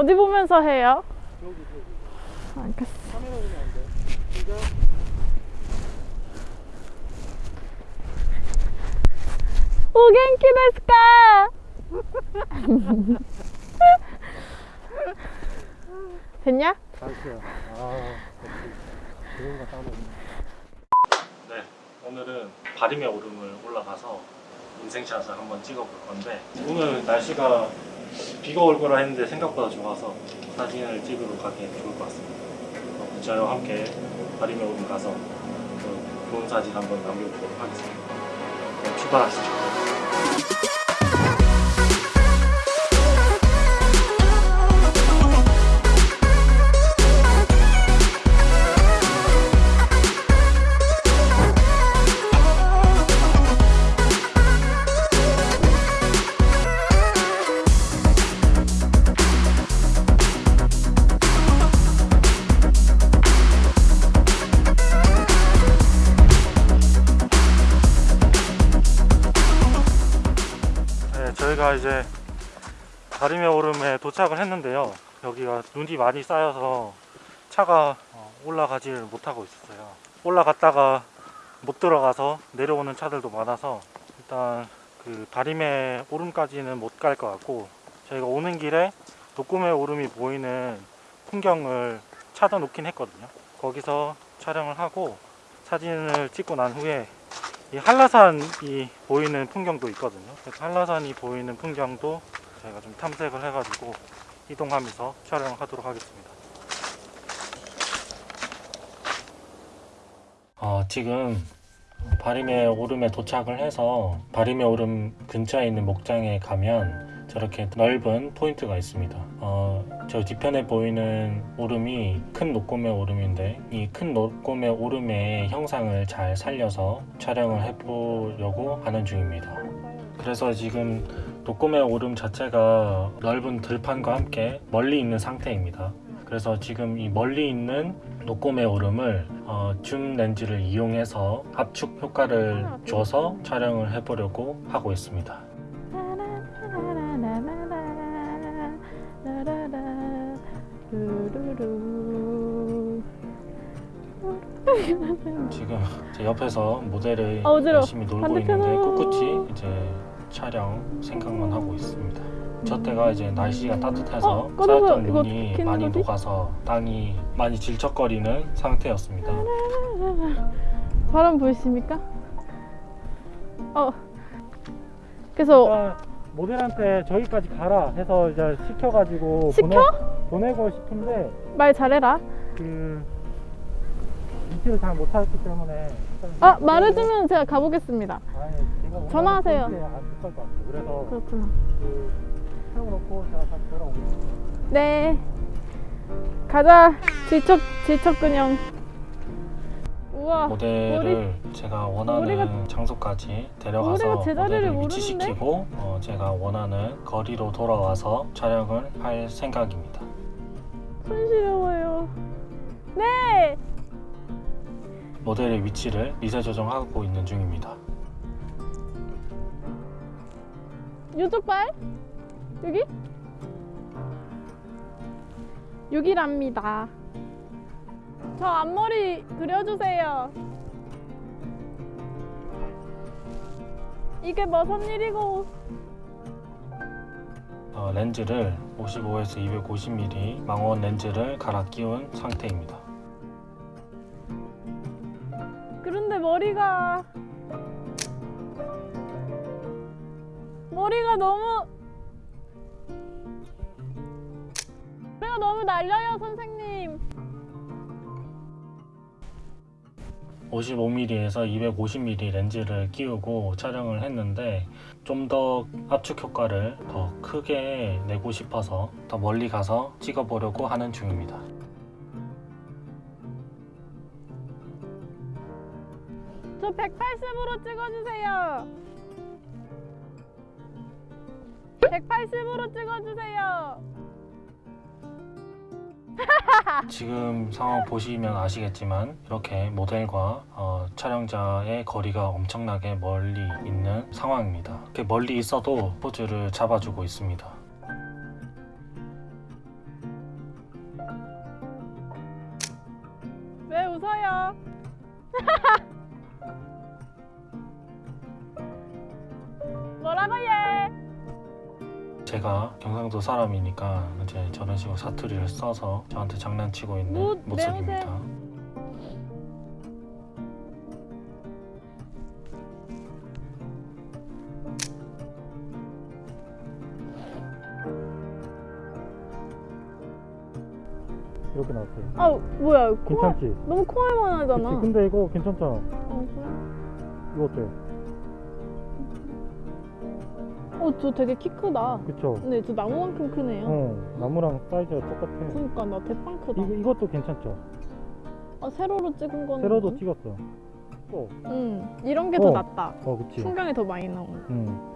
어디 보면서 해요? 여기 여기 알겠어. 카메라 보면 안돼 시작 오 겐키 데스까? 됐냐? 잘했어요 아 그런 거 따먹네 네, 오늘은 바림의 오름을 올라가서 인생샷을 한번 찍어볼 건데 오늘 날씨가 비가 올 거라 했는데 생각보다 좋아서 사진을 찍으러 가기 좋을 것 같습니다. 어, 저와 함께 바림의 오름 가서 그 좋은 사진 한번 남겨보도록 하겠습니다. 그럼 출발하시죠. 네, 저희가 이제 다리메 오름에 도착을 했는데요. 여기가 눈이 많이 쌓여서 차가 어, 올라가지를 못하고 있었어요. 올라갔다가 못 들어가서 내려오는 차들도 많아서 일단 그 다리메 오름까지는 못 갈 것 같고 저희가 오는 길에 독구메 오름이 보이는 풍경을 찾아 놓긴 했거든요. 거기서 촬영을 하고 사진을 찍고 난 후에 이 한라산이 보이는 풍경도 있거든요. 그래서 한라산이 보이는 풍경도 저희가 좀 탐색을 해가지고 이동하면서 촬영하도록 하겠습니다. 어, 지금 바림의 오름에 도착을 해서 바림의 오름 근처에 있는 목장에 가면 저렇게 넓은 포인트가 있습니다. 어, 저 뒤편에 보이는 오름이 큰 녹곰의 오름인데 이 큰 녹곰의 오름의 형상을 잘 살려서 촬영을 해보려고 하는 중입니다. 그래서 지금 녹곰의 오름 자체가 넓은 들판과 함께 멀리 있는 상태입니다. 그래서 지금 이 멀리 있는 녹곰의 오름을 어, 줌 렌즈를 이용해서 압축 효과를 줘서 촬영을 해보려고 하고 있습니다. 지금 제 옆에서 모델을 아. 열심히 놀고 반대편으로. 있는데 꿋꿋이 이제 촬영 생각만 하고 있습니다. 저 때가 이제 날씨가 따뜻해서 어, 쌓였던 눈이 많이 거지? 녹아서 땅이 많이 질척거리는 상태였습니다. 바람 보이십니까? 어. 그래서 모델한테 저기까지 가라 해서 이제 시켜가지고 시켜? 보내, 고 싶은데 말 잘해라. 그 위치를 잘못 찾았기 때문에 아 말해주면 제가 가보겠습니다. 아니, 제가 원하는 전화하세요. 포인트에 안 붙을 것 같아요. 그래서 그렇구나. 그 세워놓고 제가 다시 돌아오겠습니다. 네. 가자. 질척 질척 근형. 우와. 모델을 제가 원하는 머리가- 장소까지 데려가서 모델을? 위치시키고 어, 제가 원하는 거리로 돌아와서 촬영을 할 생각입니다. 손 시려워요. 네. 모델의 위치를 미세 조정하고 있는 중입니다. 요쪽 발? 여기? 여기랍니다. 저 앞머리 그려주세요. 이게 무슨 일이고? 어, 렌즈를 55에서 250mm 망원 렌즈를 갈아 끼운 상태입니다. 그런데 머리가 머리가 너무 머리가 너무 날려요 선생님 55mm에서 250mm 렌즈를 끼우고 촬영을 했는데 좀 더 압축 효과를 더 크게 내고 싶어서 더 멀리 가서 찍어보려고 하는 중입니다. 저 180으로 찍어주세요 180으로 찍어주세요 지금 상황 보시면 아시겠지만 이렇게 모델과 어, 촬영자의 거리가 엄청나게 멀리 있는 상황입니다 이렇게 멀리 있어도 포즈를 잡아주고 있습니다 왜 웃어요? 제가 경상도 사람이니까 이제 저런 식으로 사투리를 써서 저한테 장난치고 있는 뭐, 모습입니다. 이렇게 나왔어요. 아 뭐야? 코 괜찮지? 너무 코알만 그치? 하잖아. 근데 이거 괜찮잖아. 어, 그래? 이거 어때? 어, 저 되게 키 크다. 그쵸? 근데 저 나무만큼 크네요. 어, 나무랑 사이즈가 똑같아. 그러니까 나 대빵 크다. 이거, 이것도 괜찮죠? 아 세로로 찍은 거는. 세로도 찍었어. 또. 응. 이런 게더 어. 낫다. 어, 그치? 풍경이 더 많이 나오고. 응.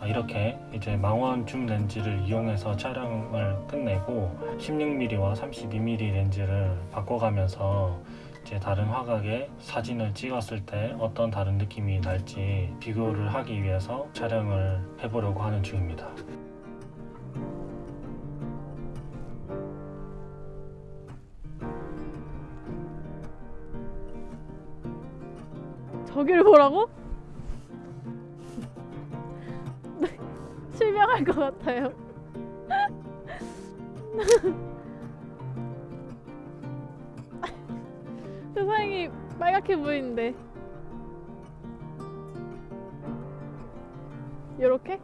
아, 이렇게 이제 망원 줌 렌즈를 이용해서 촬영을 끝내고 16mm와 32mm 렌즈를 바꿔가면서 이 제 다른 화각에 사진을 찍었을 때 어떤 다른 느낌이 날지 비교를 하기 위해서 촬영을 해보려고 하는 중입니다. 저기를 보라고? 실명할 것 같아요. 세상이 빨갛게 보이는데. 요렇게?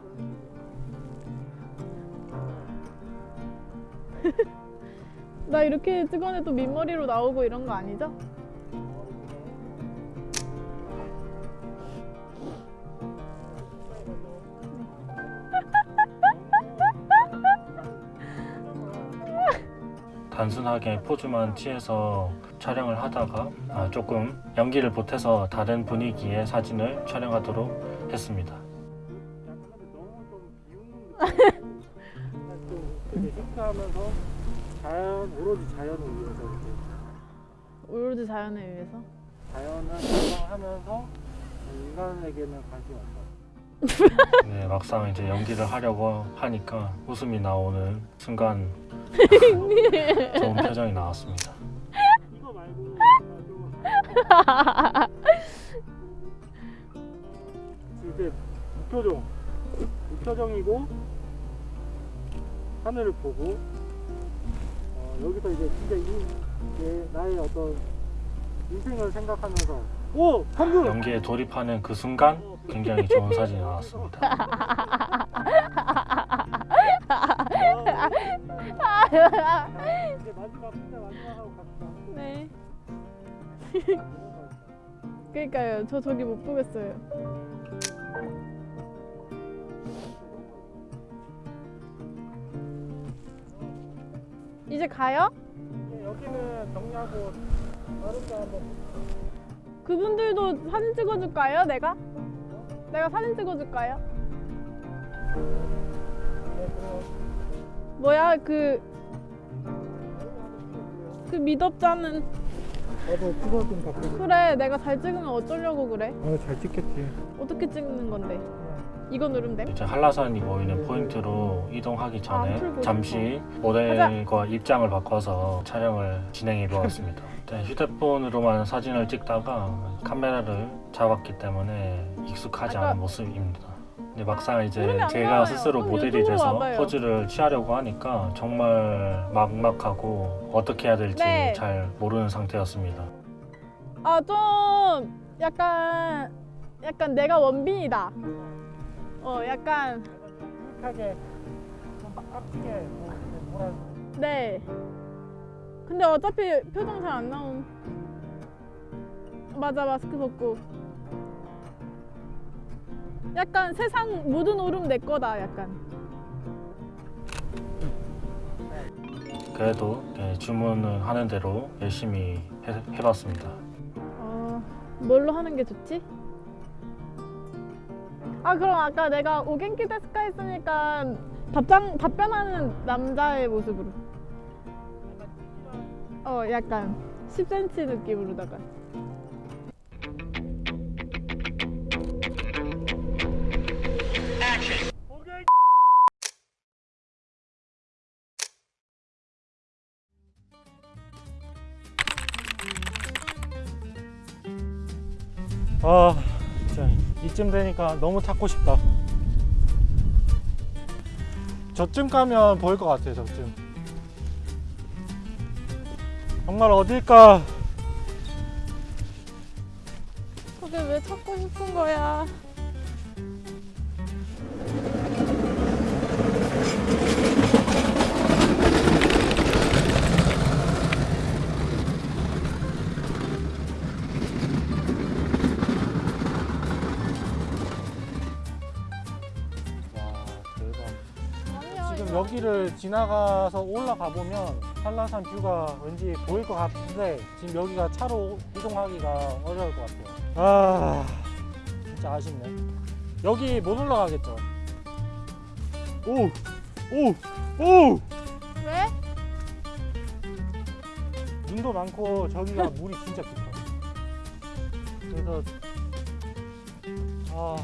나 이렇게 찍어내도 밑머리로 나오고 이런 거 아니죠? 단순하게 포즈만 취해서 촬영을 하다가 아, 조금 연기를 보태서 다른 분위기의 사진을 촬영하도록 했습니다. 싱크하면서 자연, 오로지 자연을 위해서 이렇게 오로지 자연에 의해서. 자연을 감상하면서 인간에게는 관심이 없어. 네, 막상 이제 연기를 하려고 하니까 웃음이 나오는 순간 좋은 표정이 나왔습니다. 이거 말고 이제 무표정 무표정이고 하늘을 보고 어, 여기서 이제 진짜 이 이제 나의 어떤 인생을 생각하면서 오 방금 연기에 돌입하는 그 순간 굉장히 좋은 사진이 나왔습니다. 네. 그러니까요. 저 저기 못 보겠어요. 이제 가요? 네, 여기는 정리하고 다른 데 한번 그분들도 사진 찍어줄까요? 내가? 내가 사진 찍어줄까요? 뭐야 그 그 미덥잖은 나도 그거 좀 바꾸고. 그래 내가 잘 찍으면 어쩌려고 그래 아, 잘 찍겠지. 어떻게 찍는 건데 이거 누르면 돼? 이제 한라산이 보이는 포인트로 이동하기 아, 전에 잠시 모델과 입장을 바꿔서 촬영을 진행해 보았습니다. 네, 휴대폰으로만 사진을 찍다가 카메라를 잡았기 때문에 익숙하지 않은 모습입니다. 근데 막상 이제 제가. 스스로 모델이 돼서 와봐요. 포즈를 취하려고 하니까 정말 막막하고 어떻게 해야 될지 네. 잘 모르는 상태였습니다. 아 좀 약간 약간 내가 원빈이다 어 약간 유익하게 좀 깍지게 뭐 이렇게 뭐라 네. 근데 어차피 표정 잘 안 나옴. 맞아 마스크 벗고. 약간 세상 모든 오름 내 거다 약간. 그래도 네, 주문을 하는 대로 열심히 해, 해봤습니다. 어 뭘로 하는 게 좋지? 아 그럼 아까 내가 오겐키 데스카 했으니까 답장, 답변하는 남자의 모습으로. 어 약간 10cm 느낌으로다가. 아 이쯤 되니까 너무 찾고 싶다. 저쯤 가면 보일 것 같아요 저쯤. 정말 어딜까? 그게 왜 찾고 싶은 거야? 지금. 여기를 지나가서 올라가 보면 한라산 뷰가 왠지 보일 것 같은데 지금 여기가 차로 이동하기가 어려울 것 같아요. 아 진짜 아쉽네. 여기 못 올라가겠죠? 오, 오, 오! 왜? 눈도 많고 저기가 물이 진짜 깊어. 그래서 아